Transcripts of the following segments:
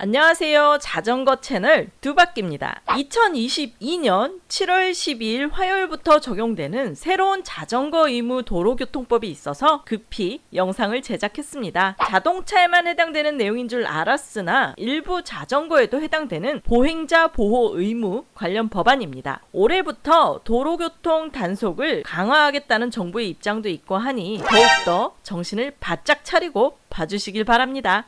안녕하세요. 자전거 채널 두바퀴입니다. 2022년 7월 12일 화요일부터 적용되는 새로운 자전거 의무 도로교통법이 있어서 급히 영상을 제작했습니다. 자동차에만 해당되는 내용인 줄 알았으나 일부 자전거에도 해당되는 보행자 보호 의무 관련 법안입니다. 올해부터 도로교통 단속을 강화하겠다는 정부의 입장도 있고 하니 더욱더 정신을 바짝 차리고 봐주시길 바랍니다.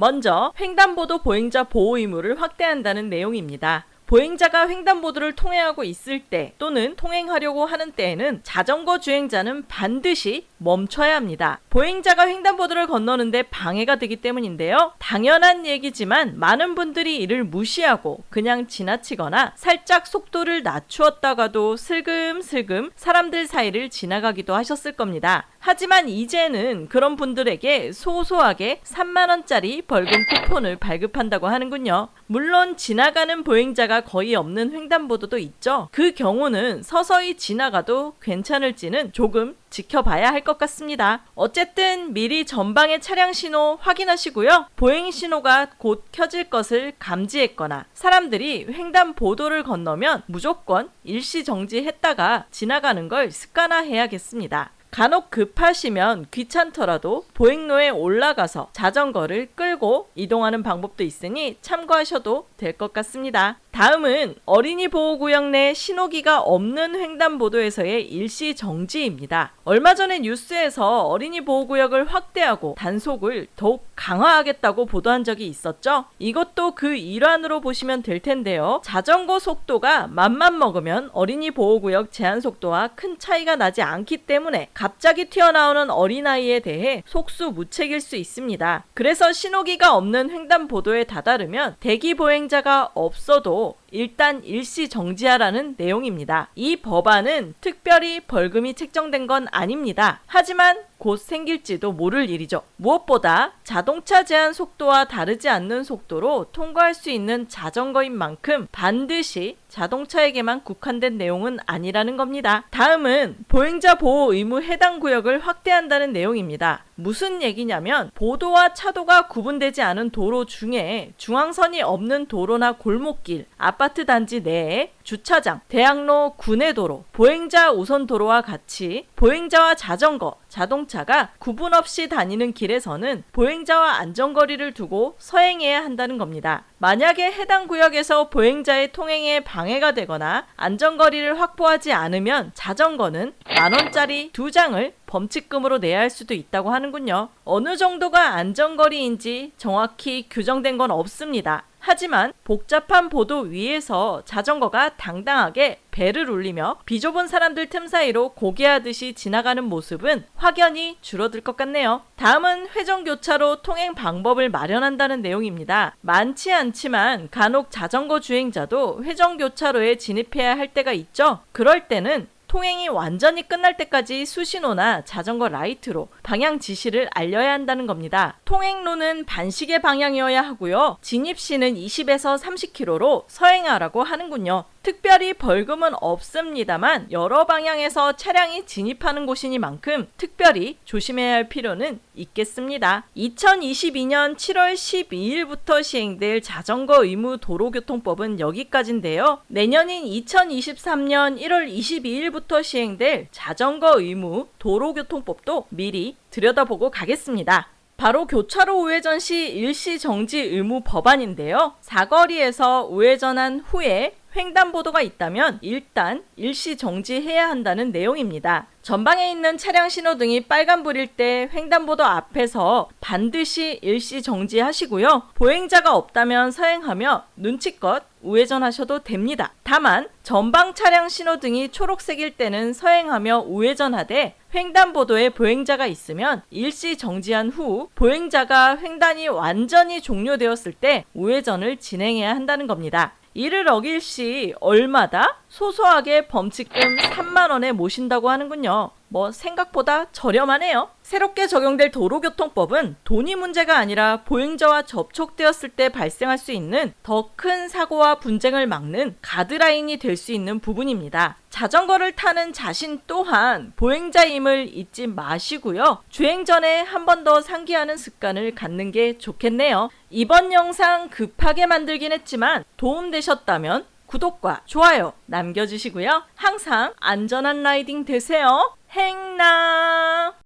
먼저 횡단보도 보행자 보호 의무를 확대한다는 내용입니다. 보행자가 횡단보도를 통행하고 있을 때 또는 통행하려고 하는 때에는 자전거 주행자는 반드시 멈춰야 합니다. 보행자가 횡단보도를 건너는데 방해가 되기 때문인데요. 당연한 얘기지만 많은 분들이 이를 무시하고 그냥 지나치거나 살짝 속도를 낮추었다가도 슬금슬금 사람들 사이를 지나가기도 하셨을 겁니다. 하지만 이제는 그런 분들에게 소소하게 3만원짜리 벌금 쿠폰을 발급한다고 하는군요. 물론 지나가는 보행자가 거의 없는 횡단보도도 있죠. 그 경우는 서서히 지나가도 괜찮을지는 조금 지켜봐야 할 것 같습니다. 어쨌든 미리 전방의 차량 신호 확인하시고요. 보행 신호가 곧 켜질 것을 감지했거나 사람들이 횡단보도를 건너면 무조건 일시 정지했다가 지나가는 걸 습관화해야겠습니다. 간혹 급하시면 귀찮더라도 보행로에 올라가서 자전거를 끌고 이동하는 방법도 있으니 참고하셔도 될 것 같습니다. 다음은 어린이 보호구역 내 신호기가 없는 횡단보도에서의 일시 정지입니다. 얼마 전에 뉴스에서 어린이 보호구역을 확대하고 단속을 더욱 강화하겠다고 보도한 적이 있었죠. 이것도 그 일환으로 보시면 될 텐데요. 자전거 속도가 맘만 먹으면 어린이 보호구역 제한 속도와 큰 차이가 나지 않기 때문에 갑자기 튀어나오는 어린아이에 대해 속수무책일 수 있습니다. 그래서 신호기가 없는 횡단보도에 다다르면 대기 보행자가 없어도 を 일단 일시 정지하라는 내용입니다. 이 법안은 특별히 벌금이 책정된 건 아닙니다. 하지만 곧 생길지도 모를 일이죠. 무엇보다 자동차 제한 속도와 다르지 않는 속도로 통과할 수 있는 자전거인 만큼 반드시 자동차에게만 국한된 내용은 아니라는 겁니다. 다음은 보행자 보호 의무 해당 구역을 확대한다는 내용입니다. 무슨 얘기냐면 보도와 차도가 구분되지 않은 도로 중에 중앙선이 없는 도로나 골목길, 아파트 단지 내에 주차장, 대학로, 구내도로, 보행자 우선 도로와 같이 보행자와 자전거, 자동차가 구분 없이 다니는 길에서는 보행자와 안전거리를 두고 서행해야 한다는 겁니다. 만약에 해당 구역에서 보행자의 통행에 방해가 되거나 안전거리를 확보하지 않으면 자전거는 만원짜리 두 장을 범칙금으로 내야 할 수도 있다고 하는군요. 어느 정도가 안전거리인지 정확히 규정된 건 없습니다. 하지만 복잡한 보도 위에서 자전거가 당당하게 배를 울리며 비좁은 사람들 틈 사이로 고개하듯이 지나가는 모습은 확연히 줄어들 것 같네요. 다음은 회전교차로 통행 방법을 마련한다는 내용입니다. 많지 않지만 간혹 자전거 주행자도 회전교차로에 진입해야 할 때가 있죠. 그럴 때는 통행이 완전히 끝날 때까지 수신호나 자전거 라이트로 방향 지시를 알려야 한다는 겁니다. 통행로는 반시계 방향이어야 하고요. 진입시는 20에서 30km로 서행하라고 하는군요. 특별히 벌금은 없습니다만 여러 방향에서 차량이 진입하는 곳이니만큼 특별히 조심해야 할 필요는 있겠습니다. 2022년 7월 12일부터 시행될 자전거 의무 도로교통법은 여기까지인데요. 내년인 2023년 1월 22일부터 시행될 자전거 의무 도로교통법도 미리 들여다보고 가겠습니다. 바로 교차로 우회전 시 일시 정지 의무 법안인데요. 사거리에서 우회전한 후에 횡단보도가 있다면 일단 일시 정지해야 한다는 내용입니다. 전방에 있는 차량 신호등이 빨간불일 때 횡단보도 앞에서 반드시 일시 정지하시고요. 보행자가 없다면 서행하며 눈치껏 우회전하셔도 됩니다. 다만 전방 차량 신호등이 초록색일 때는 서행하며 우회전하되 횡단보도에 보행자가 있으면 일시 정지한 후 보행자가 횡단이 완전히 종료되었을 때 우회전을 진행해야 한다는 겁니다. 이를 어길 시 얼마다 소소하게 범칙금 3만원에 모신다고 하는군요. 뭐 생각보다 저렴하네요. 새롭게 적용될 도로교통법은 돈이 문제가 아니라 보행자와 접촉되었을 때 발생할 수 있는 더 큰 사고와 분쟁을 막는 가드라인이 될 수 있는 부분입니다. 자전거를 타는 자신 또한 보행자임을 잊지 마시고요. 주행 전에 한 번 더 상기하는 습관을 갖는 게 좋겠네요. 이번 영상 급하게 만들긴 했지만 도움되셨다면 구독과 좋아요 남겨주시고요. 항상 안전한 라이딩 되세요. 행남!